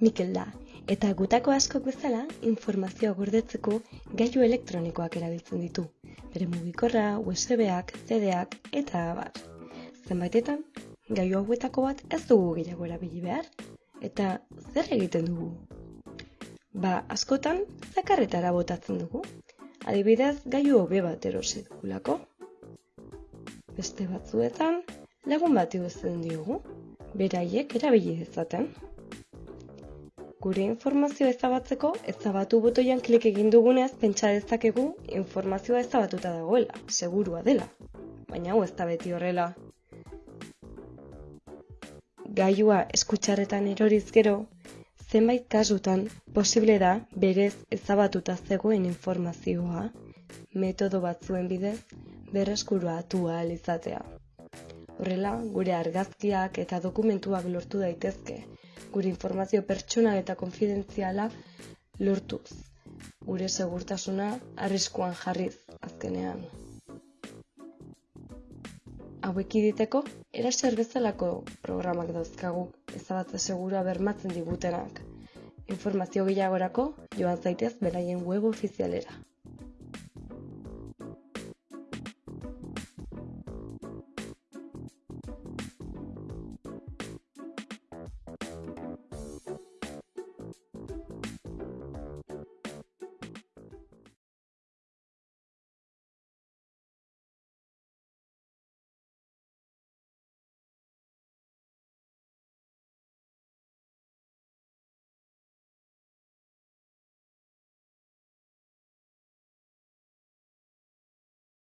Mikel da, eta gutako askok bezala informazioa gordetzeko gailu elektronikoak erabiltzen ditu. Bere mugikorra, USB-ak, CD-ak eta abar. Zenbaitetan, gailu hauetako bat ez dugu gehiago erabili behar. Eta zer egiten dugu? Ba, askotan, zakarretara botatzen dugu. Adibidez, gailu hobe bat erosi dugulako. Beste batzuetan, lagun bat iguzten diogu, beraiek erabili dezaten. Gure informazioa ezabatzeko, ezabatu botoian klik egin dugunez pentsa dezakegu informazioa ezabatuta dagoela, segurua dela. Baina hau ez da beti horrela. Gaiua eskutxarretan eroriz gero, zenbait kasutan posible da berez ezabatuta zegoen informazioa, metodo batzuen bidez berreskurua atua izatea. Horrela, gure argazkiak eta dokumentuak lortu daitezke, gure informazio pertsonal eta konfidentziala lortuz. Gure segurtasuna arriskuan jarriz azkenean. Hauek iditeko, eraser bezalako programak dauzkagu ezabatze segura bermatzen digutenak. Informazio gehiagorako joan zaitez beraien web ofizialera.